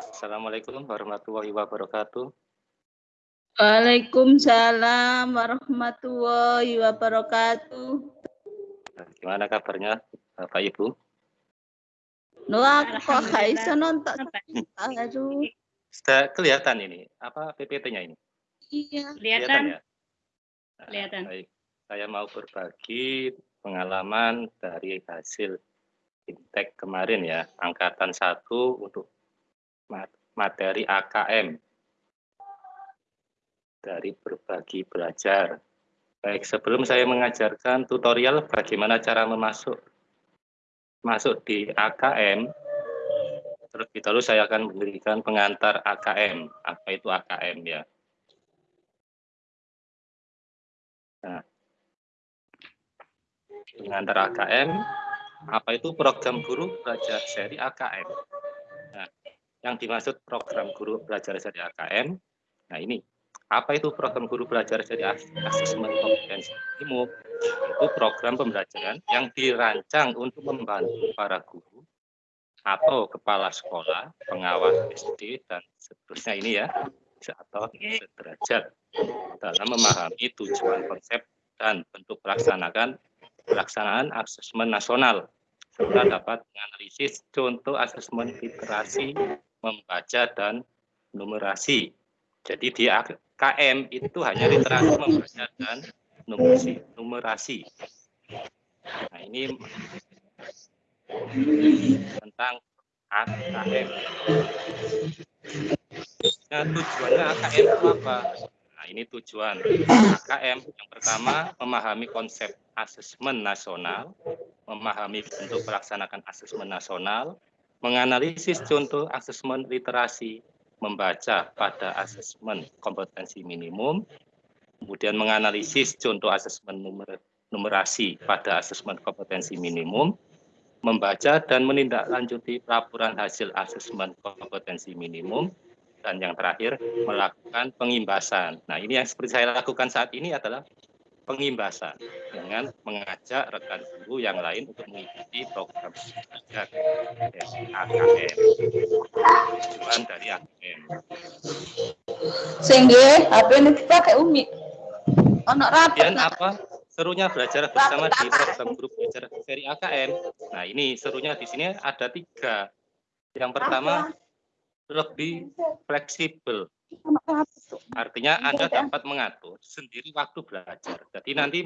Assalamualaikum warahmatullahi wabarakatuh. Waalaikumsalam warahmatullahi wabarakatuh. Gimana kabarnya Bapak Ibu? Wah, kok nonton? Aduh. Sudah kelihatan ini, apa PPT-nya ini? Iya. Kelihatan. ya? Nah, Kelihatan. Baik, saya mau berbagi pengalaman dari hasil Intek kemarin ya, angkatan satu untuk mat- materi AKM dari berbagi belajar. Baik, sebelum saya mengajarkan tutorial bagaimana cara memasuk masuk di AKM, terlebih dahulu saya akan memberikan pengantar AKM. Apa itu AKM ya? Nah, pengantar AKM, apa itu program guru belajar seri AKM? Nah, yang dimaksud program guru belajar seri AKM, nah ini apa itu program guru belajar jadi asesmen kompetensi minimum? Itu program pembelajaran yang dirancang untuk membantu para guru atau kepala sekolah, pengawas SD dan seterusnya ini ya, atau sederajat dalam memahami tujuan konsep dan bentuk pelaksanakan pelaksanaan asesmen nasional serta dapat menganalisis contoh asesmen literasi, membaca dan numerasi. Jadi di KM itu hanya literasi membaca dan numerasi. numerasi. Nah ini tentang AKM. Nah tujuannya AKM apa? Nah ini tujuan AKM. Yang pertama memahami konsep asesmen nasional, memahami bentuk pelaksanakan asesmen nasional, menganalisis contoh asesmen literasi, membaca pada asesmen kompetensi minimum, kemudian menganalisis contoh asesmen numer, numerasi pada asesmen kompetensi minimum, membaca dan menindaklanjuti laporan hasil asesmen kompetensi minimum, dan yang terakhir melakukan pengimbasan. Nah ini yang seperti saya lakukan saat ini adalah pengimbasan dengan mengajak rekan guru yang lain untuk mengikuti program belajar AKM tujuan dari AKM nggih, HP ini dipakai Umi. Ono rapat. kemudian apa? Serunya belajar bersama di program guru belajar seri AKM nah ini serunya di sini ada tiga. Yang pertama lebih fleksibel Artinya Anda dapat mengatur sendiri waktu belajar. Jadi nanti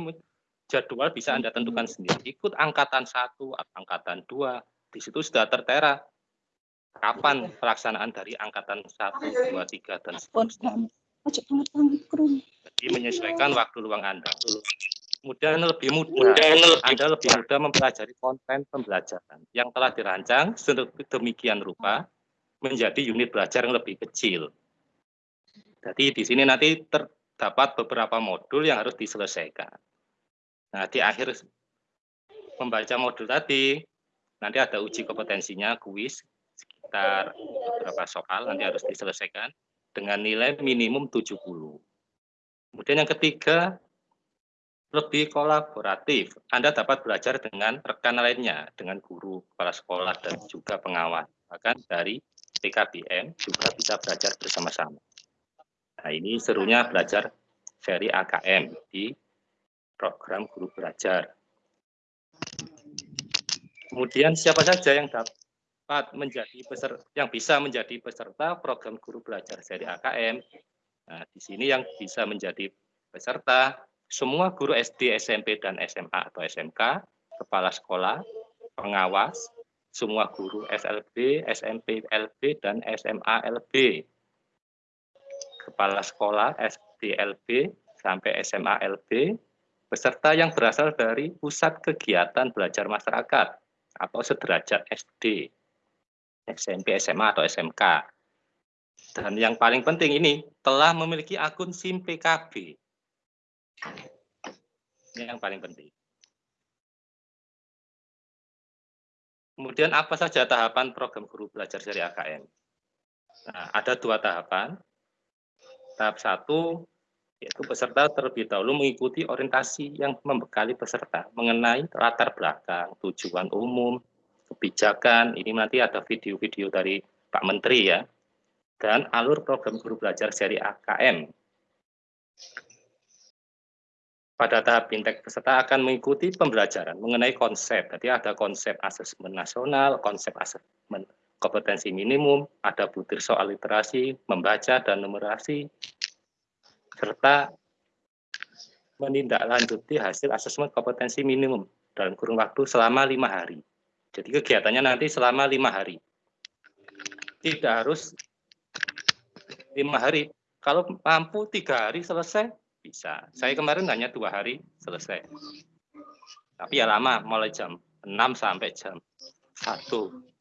jadwal bisa Anda tentukan sendiri. Ikut angkatan satu, angkatan dua, di situ sudah tertera kapan pelaksanaan dari angkatan satu, dua, tiga, dan seterusnya. Jadi menyesuaikan waktu luang Anda. Kemudian lebih mudah, Anda lebih mudah mempelajari konten pembelajaran yang telah dirancang sedemikian rupa menjadi unit belajar yang lebih kecil. Jadi di sini nanti terdapat beberapa modul yang harus diselesaikan. Nah, di akhir membaca modul tadi, nanti ada uji kompetensinya, kuis, sekitar beberapa soal nanti harus diselesaikan dengan nilai minimum 70. Kemudian yang ketiga, lebih kolaboratif. Anda dapat belajar dengan rekan lainnya, dengan guru, kepala sekolah, dan juga pengawas. Bahkan dari PKBM juga bisa belajar bersama-sama. Nah, ini serunya belajar seri AKM di program guru belajar. Kemudian siapa saja yang dapat menjadi peserta, yang bisa menjadi peserta program guru belajar seri AKM? Nah, di sini yang bisa menjadi peserta semua guru SD, SMP, dan SMA atau SMK, kepala sekolah, pengawas, semua guru SLB, SMP LB, dan SMA LB kepala sekolah SDLB sampai SMA LB, peserta yang berasal dari pusat kegiatan belajar masyarakat atau sederajat SD, SMP, SMA, atau SMK. Dan yang paling penting ini telah memiliki akun SIM PKB. Ini yang paling penting. Kemudian apa saja tahapan program guru belajar dari AKM? Nah, ada dua tahapan. Tahap satu, yaitu peserta terlebih dahulu mengikuti orientasi yang membekali peserta mengenai latar belakang, tujuan umum, kebijakan, ini nanti ada video-video dari Pak Menteri ya, dan alur program guru belajar seri AKM. Pada tahap bintek peserta akan mengikuti pembelajaran mengenai konsep. Jadi ada konsep asesmen nasional, konsep asesmen kompetensi minimum, ada butir soal literasi, membaca dan numerasi, serta menindaklanjuti hasil asesmen kompetensi minimum dalam kurun waktu selama lima hari. Jadi kegiatannya nanti selama lima hari. Tidak harus lima hari. Kalau mampu tiga hari selesai, bisa. Saya kemarin hanya dua hari selesai. Tapi ya lama, mulai jam 6 sampai jam 1.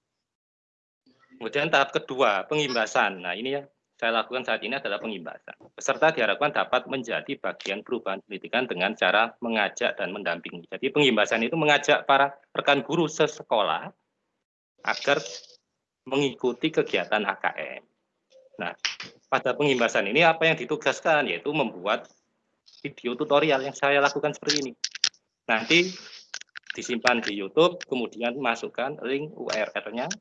Kemudian tahap kedua, pengimbasan. Nah ini yang saya lakukan saat ini adalah pengimbasan. Peserta diharapkan dapat menjadi bagian perubahan pendidikan dengan cara mengajak dan mendampingi. Jadi pengimbasan itu mengajak para rekan guru sesekolah agar mengikuti kegiatan AKM. Nah, pada pengimbasan ini apa yang ditugaskan yaitu membuat video tutorial yang saya lakukan seperti ini. Nanti disimpan di YouTube, kemudian masukkan link URL-nya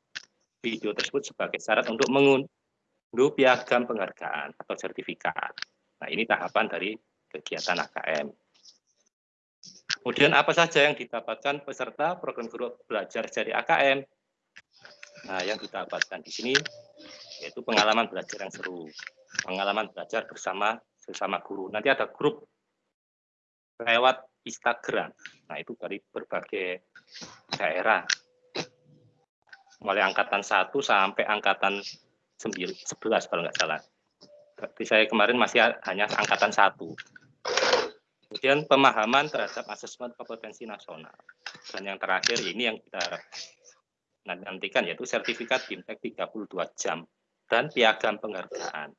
video tersebut sebagai syarat untuk mengunduh piagam penghargaan atau sertifikat. Nah, ini tahapan dari kegiatan AKM. Kemudian apa saja yang didapatkan peserta program guru belajar dari AKM? Nah, yang didapatkan di sini yaitu pengalaman belajar yang seru, pengalaman belajar bersama sesama guru. Nanti ada grup lewat Instagram. Nah, itu dari berbagai daerah. Mulai angkatan 1 sampai angkatan 11 kalau nggak salah. Tapi saya kemarin masih hanya angkatan 1. Kemudian pemahaman terhadap asesmen kompetensi nasional. Dan yang terakhir ini yang kita nantikan yaitu sertifikat BIMTEK 32 jam dan piagam penghargaan.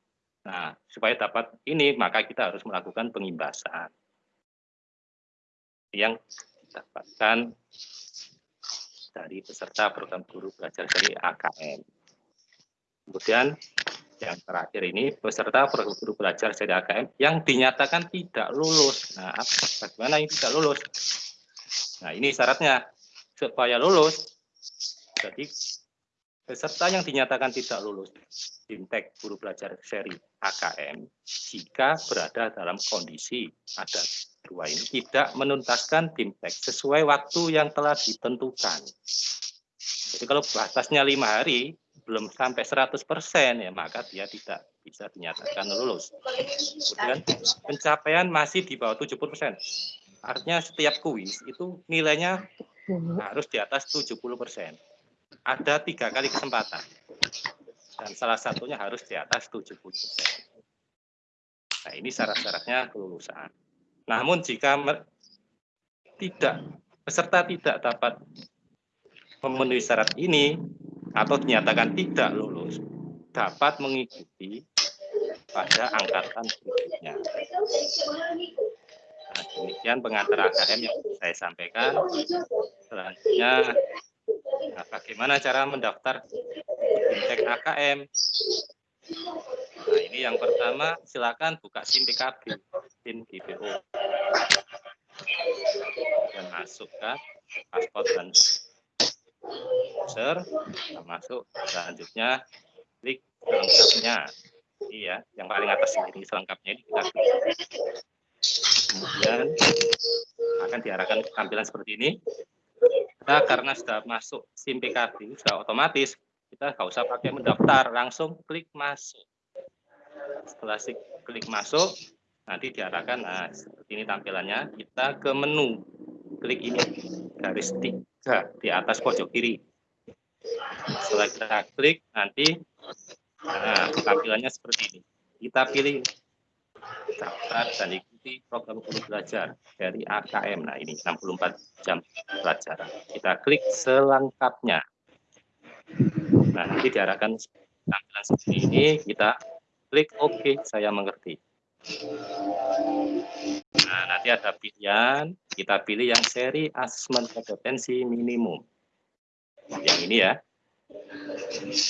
Nah, supaya dapat ini maka kita harus melakukan pengimbasan yang didapatkan dari peserta program guru belajar dari AKM. Kemudian yang terakhir ini peserta program guru belajar dari AKM yang dinyatakan tidak lulus. Nah, bagaimana yang tidak lulus? Nah, ini syaratnya supaya lulus. Jadi peserta yang dinyatakan tidak lulus Bintek guru belajar seri AKM jika berada dalam kondisi ada dua ini tidak menuntaskan BIMTEK sesuai waktu yang telah ditentukan. Jadi kalau batasnya lima hari, belum sampai 100% ya maka dia tidak bisa dinyatakan lulus. Kemudian pencapaian masih di bawah 70%. Artinya setiap kuis itu nilainya harus di atas 70%. Ada tiga kali kesempatan. Dan salah satunya harus di atas 70%. Nah ini syarat-syaratnya kelulusan. Namun jika tidak peserta tidak dapat memenuhi syarat ini atau dinyatakan tidak lulus, dapat mengikuti pada angkatan berikutnya. Nah, demikian pengantar AKM yang saya sampaikan. Selanjutnya, nah, bagaimana cara mendaftar fintech AKM? Nah, ini yang pertama, silakan buka SIM PKB SIM GPO dan masukkan paspor dan user. Masuk selanjutnya klik selengkapnya. Iya yang paling atas ini selengkapnya ini kita klik. Kemudian akan diarahkan tampilan seperti ini. Kita karena sudah masuk SIM PKB sudah otomatis kita nggak usah pakai mendaftar langsung klik masuk. Setelah klik masuk nanti diarahkan nah seperti ini tampilannya. Kita ke menu. Klik ini garis tiga di atas pojok kiri. Setelah kita klik nanti nah tampilannya seperti ini. Kita pilih daftar dan ikuti program guru belajar dari AKM nah ini 64 jam pelajaran. Kita klik selengkapnya. Nah nanti diarahkan tampilan seperti ini. Kita klik OK saya mengerti Nah, nanti ada pilihan, kita pilih yang seri asesmen kompetensi minimum. Yang ini ya.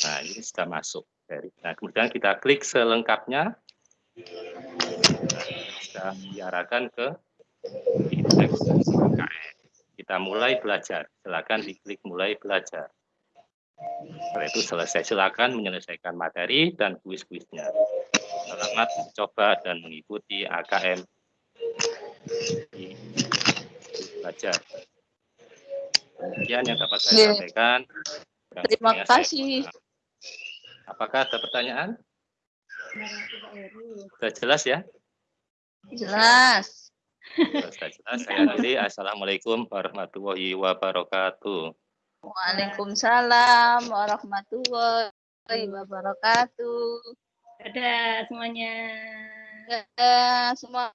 Nah, ini sudah masuk. Nah, kemudian kita klik selengkapnya. Sudah diarahkan ke indeks kita mulai belajar. Silakan diklik mulai belajar. Setelah itu selesai, silakan menyelesaikan materi dan kuis-kuisnya. Selamat mencoba dan mengikuti AKM belajar. Demikian yang dapat saya Iya. sampaikan. Terima kasih. Apakah ada pertanyaan? Sudah jelas ya? Jelas. Sudah jelas. Saya akhiri. Assalamualaikum warahmatullahi wabarakatuh. Waalaikumsalam warahmatullahi wabarakatuh. Dadah semuanya. Eh, semua